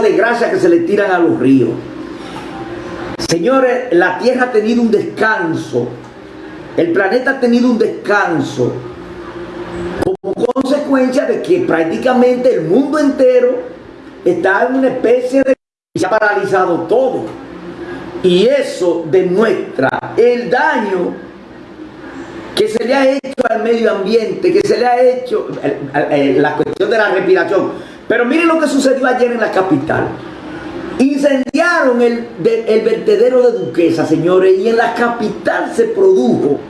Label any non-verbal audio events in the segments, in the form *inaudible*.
de gracia que se le tiran a los ríos. Señores, la tierra ha tenido un descanso. El planeta ha tenido un descanso como consecuencia de que prácticamente el mundo entero está en una especie de... se ha paralizado todo. Y eso demuestra el daño que se le ha hecho al medio ambiente, que se le ha hecho la cuestión de la respiración. Pero miren lo que sucedió ayer en la capital. Incendiaron el, el vertedero de Duquesa, señores, y en la capital se produjo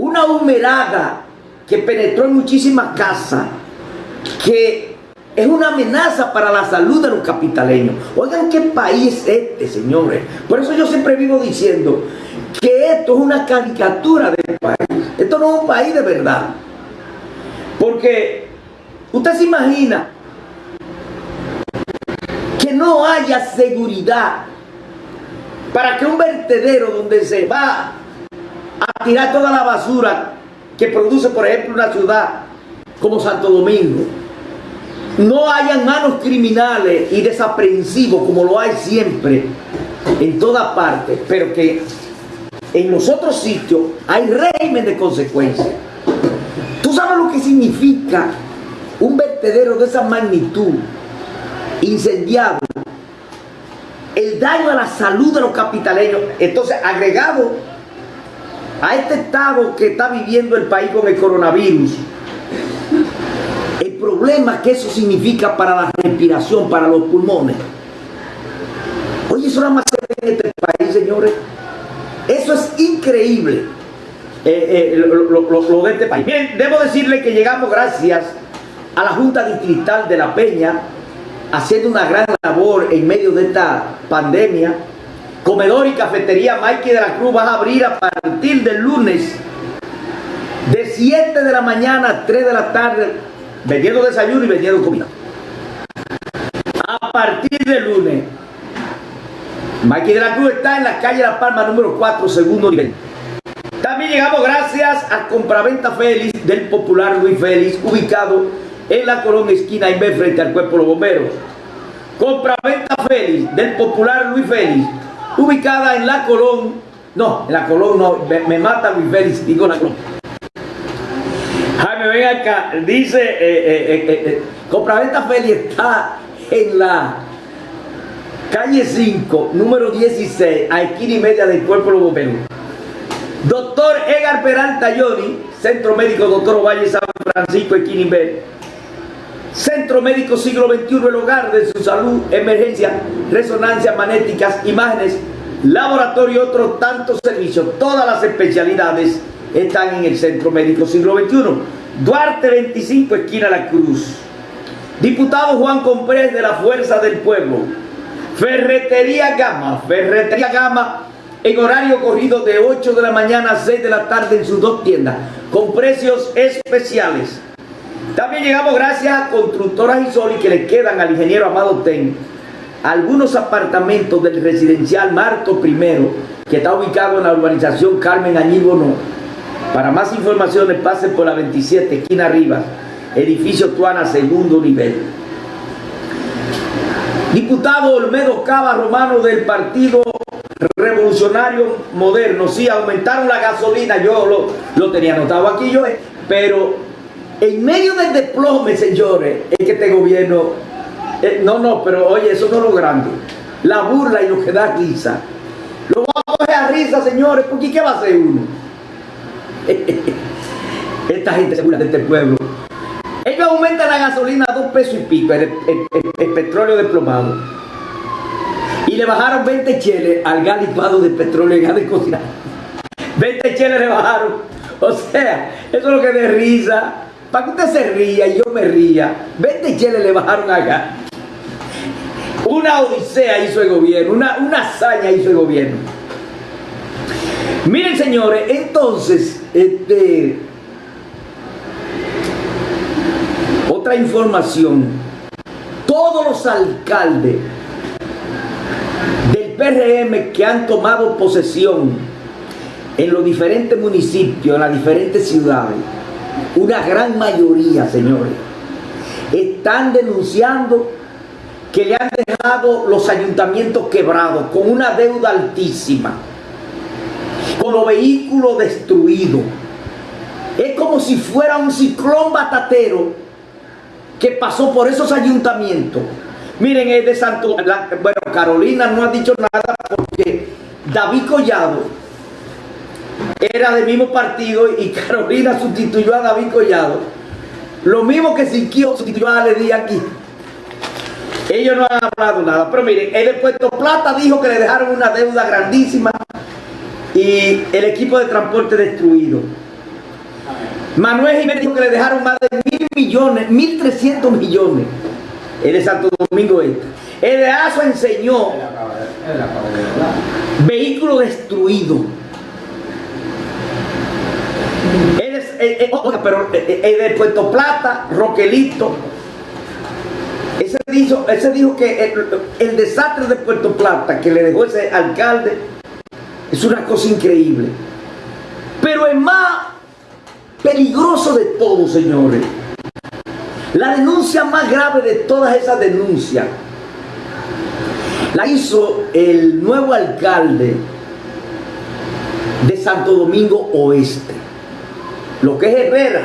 una humerada que penetró en muchísimas casas, que es una amenaza para la salud de los capitaleños. Oigan qué país es este, señores. Por eso yo siempre vivo diciendo que esto es una caricatura del país. Esto no es un país de verdad. Porque usted se imagina que no haya seguridad para que un vertedero donde se va a tirar toda la basura que produce, por ejemplo, una ciudad como Santo Domingo, no hayan manos criminales y desaprensivos como lo hay siempre en toda parte, pero que en los otros sitios hay régimen de consecuencias. ¿Tú sabes lo que significa vertedero de esa magnitud incendiado? El daño a la salud de los capitaleños. Entonces, agregado a este estado que está viviendo el país con el coronavirus, el problema que eso significa para la respiración, para los pulmones. Oye, eso nada más en este país, señores. Eso es increíble eh, eh, lo, de este país. Bien, debo decirle que llegamos gracias a la Junta Distrital de La Peña, haciendo una gran labor en medio de esta pandemia. Comedor y cafetería Mikey de la Cruz va a abrir a partir del lunes de 7 de la mañana a 3 de la tarde, vendiendo desayuno y vendiendo comida. A partir del lunes Mikey de la Cruz está en la calle La Palma número 4, segundo nivel. También llegamos gracias a Compraventa Félix del popular Luis Félix, ubicado en la Colón esquina B frente al cuerpo de los bomberos. Compraventa Félix del popular Luis Félix, ubicada en la Colón, no, en la Colón no, me, mata Luis Félix, digo la Colón. Jaime, ven acá, dice, eh, eh, eh, Compraventa Félix está en la calle 5, número 16, a esquina y media del cuerpo de los bomberos. Doctor Edgar Peralta Yoni, Centro Médico Doctor Valle San Francisco, esquina y media. Centro Médico Siglo XXI, el hogar de su salud, emergencia, resonancia magnéticas, imágenes, laboratorio y otros tantos servicios. Todas las especialidades están en el Centro Médico Siglo XXI. Duarte 25, esquina La Cruz. Diputado Juan Comprés de la Fuerza del Pueblo. Ferretería Gama, Ferretería Gama en horario corrido de 8 de la mañana a 6 de la tarde en sus dos tiendas, con precios especiales. También llegamos gracias a Constructoras Isoli que le quedan al ingeniero Amado Ten algunos apartamentos del residencial Marto I, que está ubicado en la urbanización Carmen Añíbono. Para más informaciones pasen por la 27, esquina arriba, edificio Tuana, segundo nivel. Diputado Olmedo Cava Romano del Partido Revolucionario Moderno. Sí, aumentaron la gasolina, yo lo, lo tenía anotado aquí yo, eh, pero en medio del desplome, señores, es que este gobierno, eh, no, no, pero oye, eso no es lo grande. La burla y lo que da risa. Lo va a coger a risa, señores, porque ¿qué va a hacer uno? *laughs* Esta gente se burla de este pueblo. Ellos aumentan la gasolina a dos pesos y pico, el, petróleo desplomado. Y le bajaron 20 cheles al gas licuado de petróleo y gas de cocina. *laughs* 20 cheles le bajaron. O sea, eso es lo que de risa. Para que usted se ría y yo me ría. 20 cheles le bajaron acá. Una odisea hizo el gobierno, una, una hazaña hizo el gobierno. Miren señores, entonces, este, Otra información, todos los alcaldes del PRM que han tomado posesión en los diferentes municipios, en las diferentes ciudades, una gran mayoría, señores, están denunciando que le han dejado los ayuntamientos quebrados con una deuda altísima, con los vehículos destruidos. Es como si fuera un ciclón batatero que pasó por esos ayuntamientos. Miren, es de Santo... bueno, Carolina no ha dicho nada porque David Collado era del mismo partido y Carolina sustituyó a David Collado. Lo mismo que Siquio sustituyó a Ledi aquí. Ellos no han hablado nada. Pero miren, el de Puerto Plata dijo que le dejaron una deuda grandísima y el equipo de transporte destruido. Manuel Jiménez dijo que le dejaron más de mil millones, mil trescientos millones. El de Santo Domingo Este. El de ASO enseñó vehículo destruido. Eh, eh, pero eh, el de Puerto Plata, Roquelito, ese dijo, ese dijo que el, desastre de Puerto Plata que le dejó ese alcalde es una cosa increíble. Pero es más peligroso de todo, señores. La denuncia más grave de todas esas denuncias la hizo el nuevo alcalde de Santo Domingo Oeste, lo que es Herrera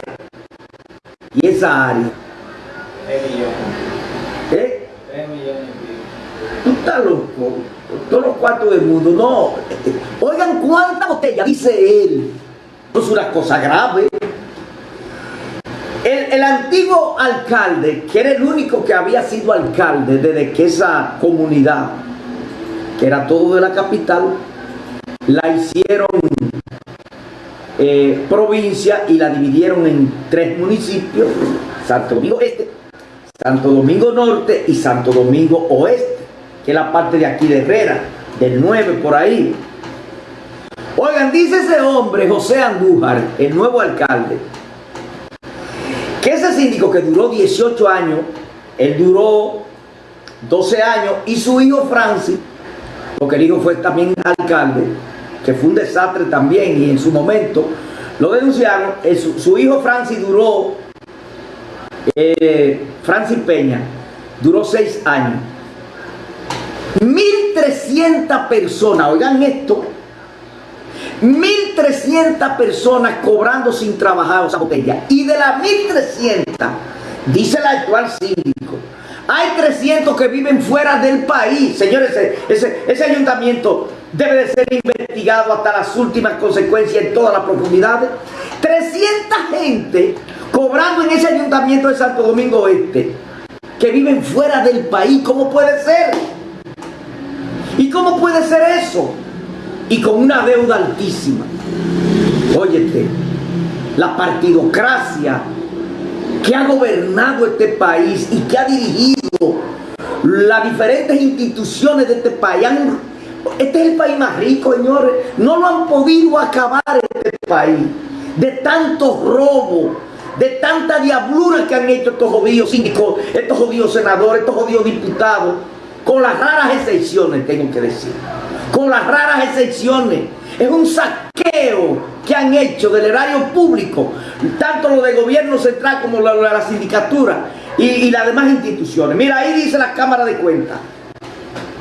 y esa área. ¿Eh? Tú estás loco. Todos los cuartos del mundo. No. Oigan cuánta botella, dice él. es una cosa grave. El, el, antiguo alcalde, que era el único que había sido alcalde desde que esa comunidad, que era todo de la capital, la hicieron eh, provincia y la dividieron en tres municipios, Santo Domingo Este, Santo Domingo Norte y Santo Domingo Oeste, que es la parte de aquí de Herrera, del 9 por ahí. Oigan, dice ese hombre, José Andújar, el nuevo alcalde, que ese síndico que duró 18 años, él duró 12 años, y su hijo Francis, porque el hijo fue también alcalde, que fue un desastre también, y en su momento lo denunciaron, su hijo Francis duró eh, Francis Peña duró seis años. 1.300 personas, oigan esto, 1.300 personas cobrando sin trabajar esa botella. Y de las 1.300, dice el actual síndico, hay 300 que viven fuera del país. Señores, ese, ese, ayuntamiento debe de ser investigado hasta las últimas consecuencias en todas las profundidades. 300 gente cobrando en ese ayuntamiento de Santo Domingo Oeste, que viven fuera del país. ¿Cómo puede ser? ¿Y cómo puede ser eso? Y con una deuda altísima. Óyete, la partidocracia que ha gobernado este país y que ha dirigido las diferentes instituciones de este país. Este es el país más rico, señores. No lo han podido acabar este país. De tantos robos, de tanta diablura que han hecho estos jodidos síndicos, estos jodidos senadores, estos jodidos diputados, con las raras excepciones, tengo que decir, con las raras excepciones. Es un saqueo que han hecho del erario público, tanto lo de gobierno central como lo de la sindicatura y, y las demás instituciones. Mira, ahí dice la Cámara de Cuentas.